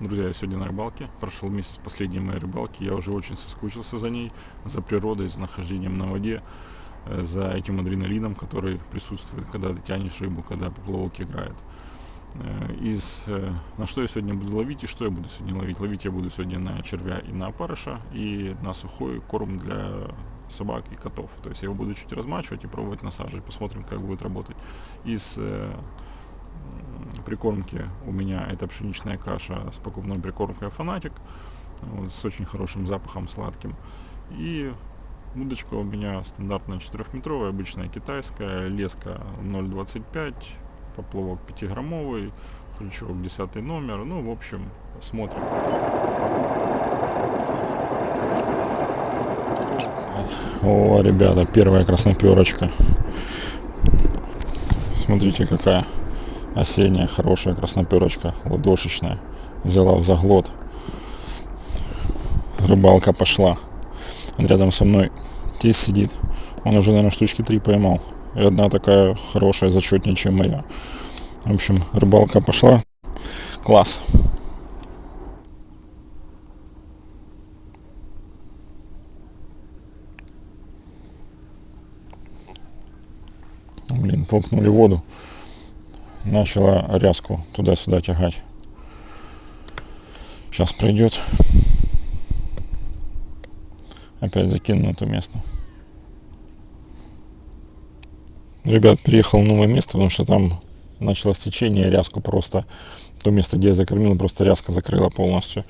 Друзья, я сегодня на рыбалке. Прошел месяц последней моей рыбалки. Я уже очень соскучился за ней, за природой, за нахождением на воде, э, за этим адреналином, который присутствует, когда ты тянешь рыбу, когда поплавок играет. Э, из, э, на что я сегодня буду ловить и что я буду сегодня ловить? Ловить я буду сегодня на червя и на опарыша, и на сухой корм для собак и котов. То есть я его буду чуть размачивать и пробовать насаживать. Посмотрим, как будет работать. Из прикормки у меня это пшеничная каша с покупной прикормкой Фанатик, вот, с очень хорошим запахом сладким. И удочка у меня стандартная 4-метровая, обычная китайская, леска 0,25, поплавок 5-граммовый, крючок 10 номер. Ну, в общем, смотрим. О, ребята, первая красноперочка. Смотрите, какая осенняя хорошая красноперочка, ладошечная. Взяла в заглот. Рыбалка пошла. Рядом со мной тесть сидит. Он уже, наверное, штучки три поймал. И одна такая хорошая, зачетнее, чем моя. В общем, рыбалка пошла. Класс. Блин, толкнули воду начала ряску туда-сюда тягать. Сейчас пройдет. Опять закину на это место. Ребят, приехал в новое место, потому что там началось течение, ряску просто, то место, где я закормил, просто ряска закрыла полностью.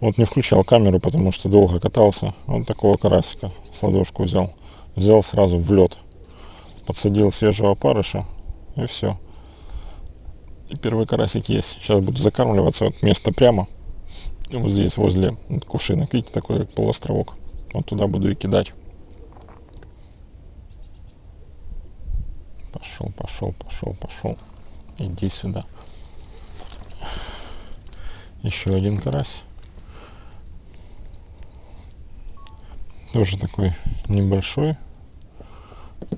Вот не включал камеру, потому что долго катался. Вот такого карасика с ладошку взял. Взял сразу в лед. Подсадил свежего опарыша и все. И первый карасик есть. Сейчас буду закармливаться. Вот место прямо. Вот здесь, возле кувшинок. Видите, такой как полуостровок. Вот туда буду и кидать. Пошел, пошел, пошел, пошел. Иди сюда. Еще один карась. Тоже такой небольшой.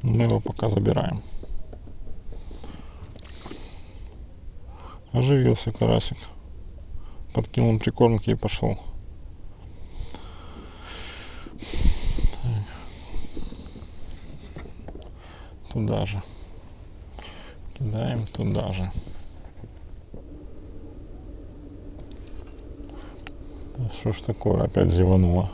Мы его пока забираем. Оживился карасик. Подкинул прикормки и пошел. Туда же. Кидаем туда же. Что ж такое, опять зевануло.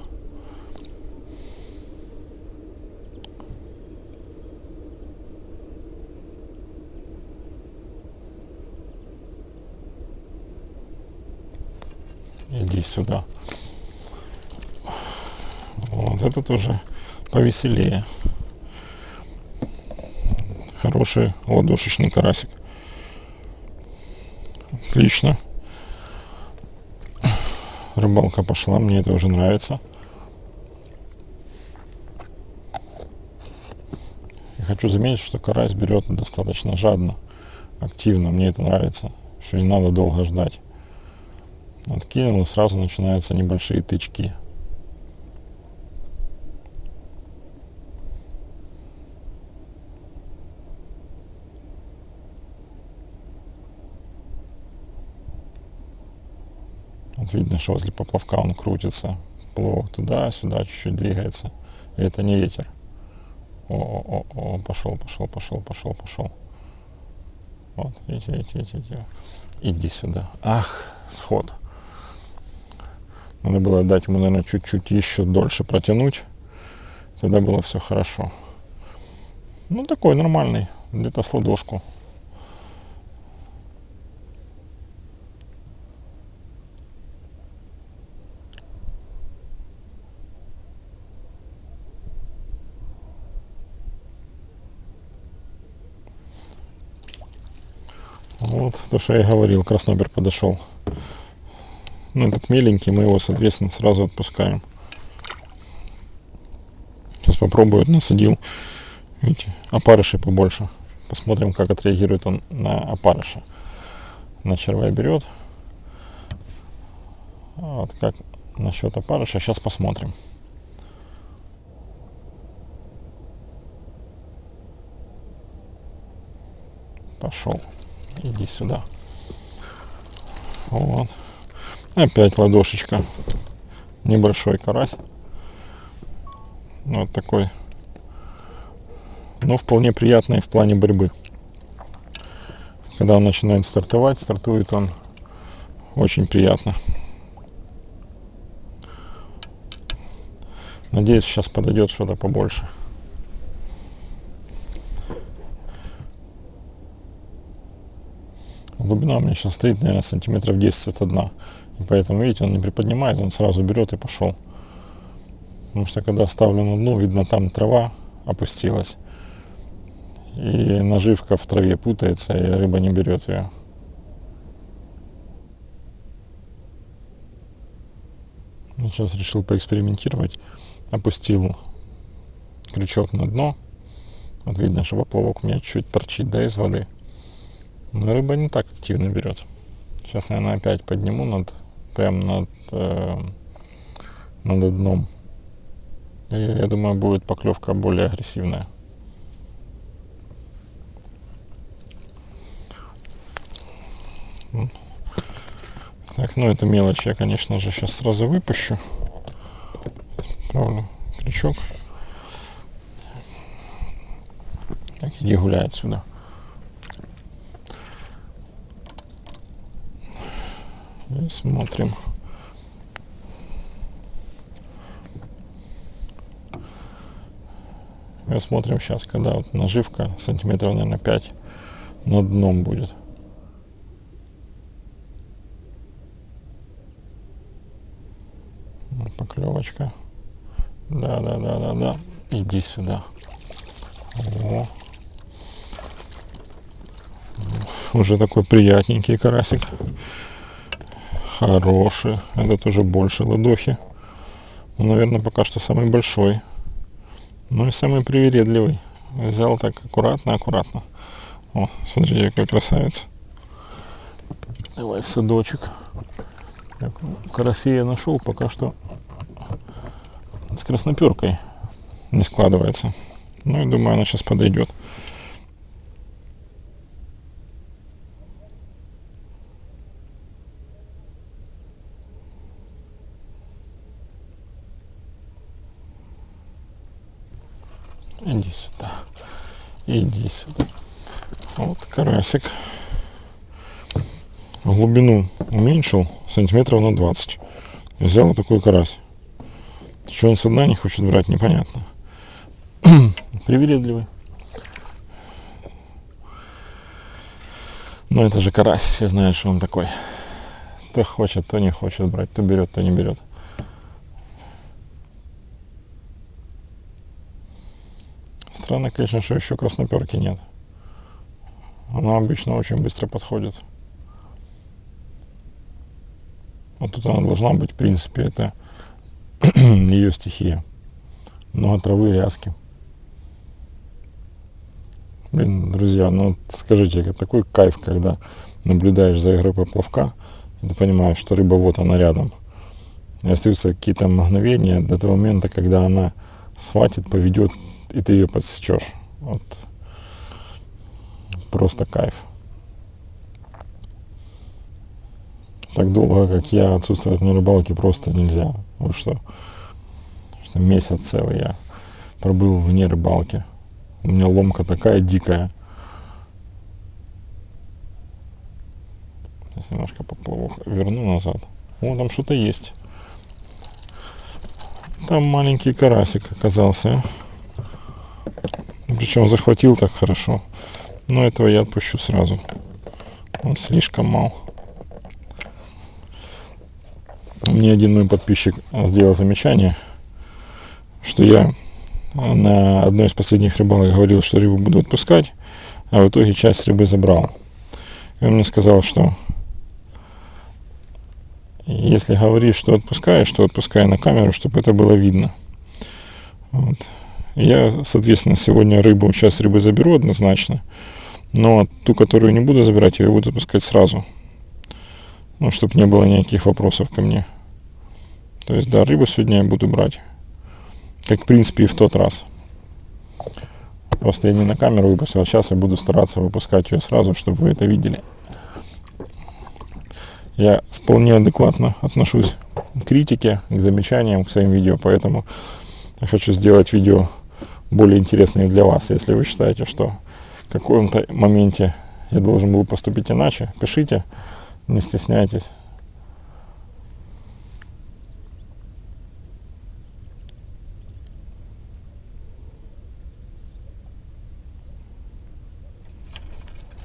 Иди сюда. Вот этот уже повеселее. Хороший ладошечный карасик. Отлично. Рыбалка пошла, мне это уже нравится. И хочу заметить, что карась берет достаточно жадно, активно. Мне это нравится. Еще не надо долго ждать. Откинул и сразу начинаются небольшие тычки. Видно, что возле поплавка он крутится. Плавок туда-сюда чуть-чуть двигается. И это не ветер. О, о, о, пошел, пошел, пошел, пошел, пошел. Вот, видите, видите, видите. Иди сюда. Ах, сход. Надо было дать ему, наверное, чуть-чуть еще дольше протянуть. Тогда было все хорошо. Ну, такой нормальный, где-то с ладошку. Вот то, что я говорил, краснобер подошел. Ну, этот меленький, мы его, соответственно, сразу отпускаем. Сейчас попробую, насадил. Видите, опарыши побольше. Посмотрим, как отреагирует он на опарыша. На червя берет. Вот как насчет опарыша. Сейчас посмотрим. Пошел. Иди сюда. Вот. Опять ладошечка. Небольшой карась. Вот такой. Но вполне приятный в плане борьбы. Когда он начинает стартовать, стартует он очень приятно. Надеюсь, сейчас подойдет что-то побольше. Глубина у меня сейчас стоит, наверное, сантиметров 10 от дна. И поэтому, видите, он не приподнимает, он сразу берет и пошел. Потому что когда ставлю на дно, видно, там трава опустилась. И наживка в траве путается, и рыба не берет ее. Сейчас решил поэкспериментировать. Опустил крючок на дно. Вот видно, что поплавок у меня чуть торчит да, из воды. Но рыба не так активно берет. Сейчас, наверное, опять подниму над, прям над, э, над дном. И я думаю, будет поклевка более агрессивная. Так, ну эту мелочь я, конечно же, сейчас сразу выпущу. Правлю крючок. Так, иди гуляй отсюда. И смотрим. И смотрим сейчас, когда вот наживка сантиметров, наверное, 5 над дном будет. Поклевочка. Да, да, да, да, да. Иди сюда. О. Уже такой приятненький карасик. Хороший. Этот уже больше ладохи. Ну, наверное, пока что самый большой. Ну и самый привередливый. Взял так аккуратно, аккуратно. О, смотрите, какой красавец. Давай в садочек. Так, я нашел, пока что с красноперкой не складывается. Ну и думаю, она сейчас подойдет. Иди сюда. Иди сюда. Вот карасик. Глубину уменьшил сантиметров на 20. Взял вот такой карась. Что он со дна не хочет брать, непонятно. Привередливый. Но это же карась, все знают, что он такой. То хочет, то не хочет брать, то берет, то не берет. Странно, конечно, что еще красноперки нет. Она обычно очень быстро подходит. Вот тут она должна быть, в принципе, это ее стихия. Много травы, ряски. Блин, друзья, ну скажите, такой кайф, когда наблюдаешь за игрой поплавка, и ты понимаешь, что рыба вот она рядом. И остаются какие-то мгновения до того момента, когда она схватит, поведет и ты ее подсечешь. Вот. Просто кайф. Так долго, как я отсутствовать на рыбалке, просто нельзя. Вы что? что месяц целый я пробыл вне рыбалки. У меня ломка такая дикая. Сейчас немножко поплавок верну назад. О, там что-то есть. Там маленький карасик оказался. Причем захватил так хорошо. Но этого я отпущу сразу. Он слишком мал. Мне один мой подписчик сделал замечание, что я на одной из последних рыбалок говорил, что рыбу буду отпускать, а в итоге часть рыбы забрал. И он мне сказал, что если говоришь, что отпускаешь, то отпускай на камеру, чтобы это было видно. Вот. Я, соответственно, сегодня рыбу, часть рыбы заберу однозначно, но ту, которую не буду забирать, я ее буду отпускать сразу. Ну, чтобы не было никаких вопросов ко мне. То есть, да, рыбу сегодня я буду брать. Как, в принципе, и в тот раз. Просто я не на камеру выпустил, а сейчас я буду стараться выпускать ее сразу, чтобы вы это видели. я вполне адекватно отношусь к критике, к замечаниям, к своим видео, поэтому я хочу сделать видео более интересные для вас. Если вы считаете, что в каком-то моменте я должен был поступить иначе, пишите, не стесняйтесь.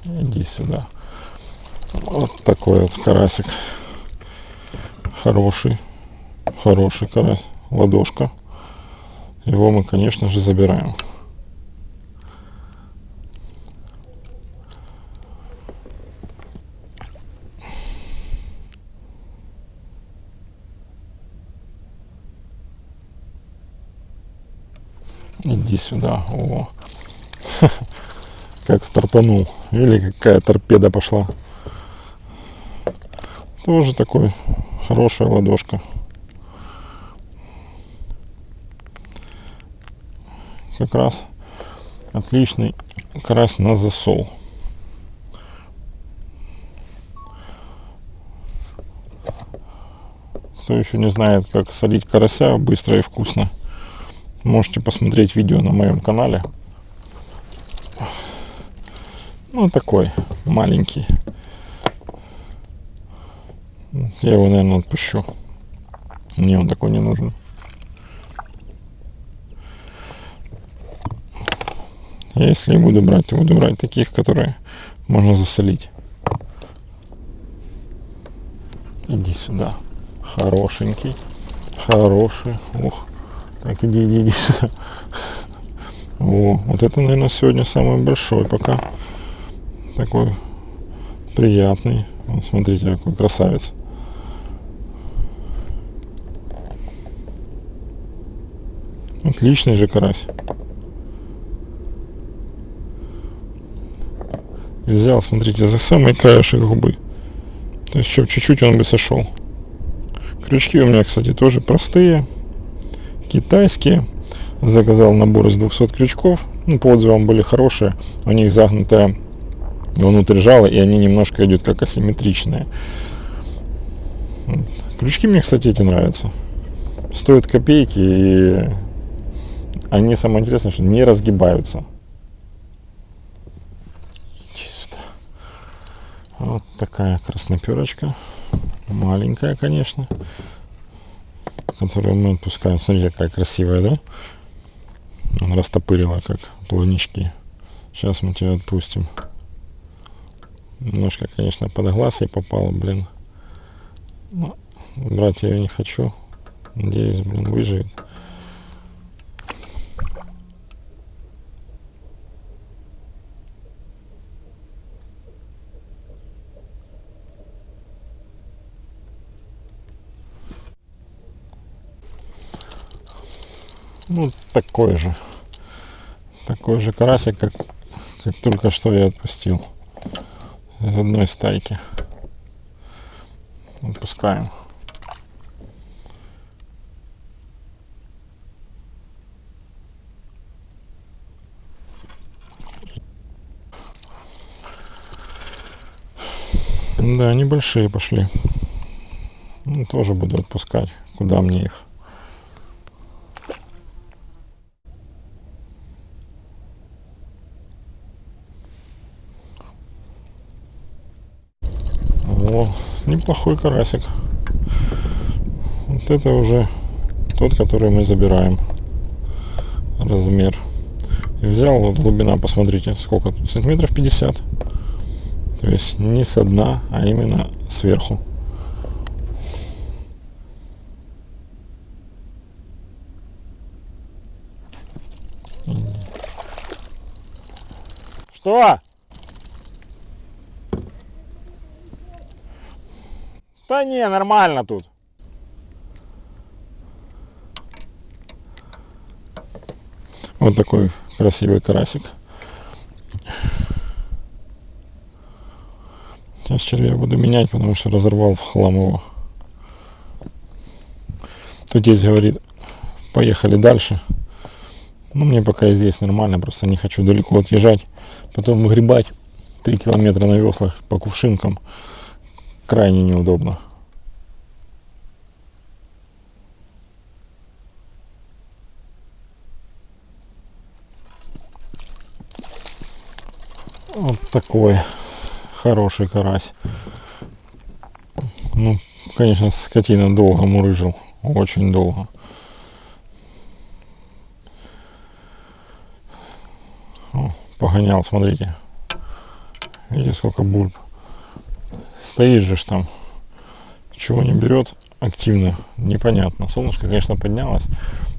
Иди сюда. Вот такой вот карасик. Хороший. Хороший карась. Ладошка. Его мы, конечно же, забираем. Иди сюда. О. Как стартанул. Или какая торпеда пошла. Тоже такой хорошая ладошка. Как раз отличный карась на засол. Кто еще не знает, как солить карася быстро и вкусно, можете посмотреть видео на моем канале. Ну, такой маленький. Я его, наверное, отпущу. Мне он такой не нужен. Если буду брать, то буду брать таких, которые можно засолить. Иди сюда. Хорошенький. Хороший. Ух. Так, иди, иди, иди сюда. О, вот это, наверное, сегодня самый большой пока. Такой приятный. Вот, смотрите, какой красавец. Отличный же карась. Взял, смотрите, за самый краешек губы. То есть, еще чуть-чуть он бы сошел. Крючки у меня, кстати, тоже простые. Китайские. Заказал набор из 200 крючков. Ну, по отзывам были хорошие. У них загнутая внутрь жало, и они немножко идут как асимметричные. Крючки мне, кстати, эти нравятся. Стоят копейки, и они, самое интересное, что не разгибаются. Вот такая красноперочка. Маленькая, конечно. Которую мы отпускаем. Смотрите, какая красивая, да? Она растопырила, как плавнички. Сейчас мы тебя отпустим. Немножко, конечно, под глаз я попал, блин. Но брать я ее не хочу. Надеюсь, блин, выживет. Ну, такой же. Такой же карасик, как, как только что я отпустил. Из одной стайки. Отпускаем. Да, небольшие пошли. Ну, тоже буду отпускать. Куда мне их? Неплохой карасик. Вот это уже тот, который мы забираем. Размер. И взял вот глубина, посмотрите, сколько тут, сантиметров 50. То есть не со дна, а именно сверху. Что? Да не, нормально тут. Вот такой красивый карасик. Сейчас червя буду менять, потому что разорвал в хлам его. Тут здесь говорит, поехали дальше. Ну, мне пока и здесь нормально, просто не хочу далеко отъезжать. Потом выгребать 3 километра на веслах по кувшинкам крайне неудобно. Вот такой хороший карась. Ну, конечно, скотина долго мурыжил. Очень долго. О, погонял, смотрите. Видите, сколько бульб. Стоит же там. Чего не берет активно, непонятно. Солнышко, конечно, поднялось.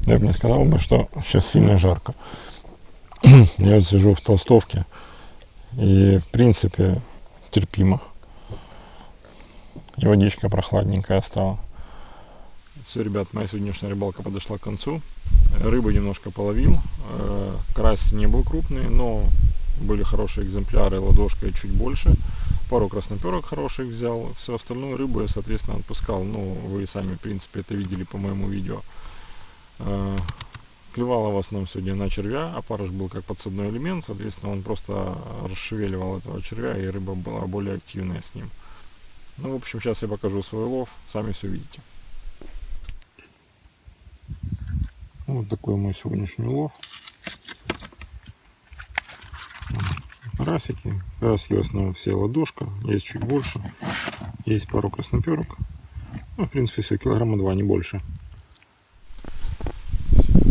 Но я бы не сказал бы, что сейчас сильно жарко. я вот сижу в толстовке. И, в принципе, терпимо. И водичка прохладненькая стала. Все, ребят, моя сегодняшняя рыбалка подошла к концу. Рыбу немножко половил. Э, карась не был крупный, но были хорошие экземпляры, ладошка чуть больше. Пару красноперок хороших взял. Все остальную рыбу я, соответственно, отпускал. Ну, вы сами, в принципе, это видели по моему видео. Э, клевала в основном сегодня на червя, а парыш был как подсадной элемент, соответственно, он просто расшевеливал этого червя, и рыба была более активная с ним. Ну, в общем, сейчас я покажу свой лов, сами все видите. Вот такой мой сегодняшний лов. Карасики. Карасики в основном все ладошка, есть чуть больше. Есть пару красноперок. Ну, в принципе, все, килограмма два, не больше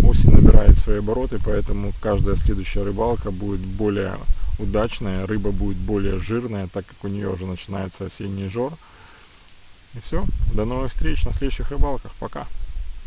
осень набирает свои обороты, поэтому каждая следующая рыбалка будет более удачная, рыба будет более жирная, так как у нее уже начинается осенний жор. И все, до новых встреч на следующих рыбалках, пока!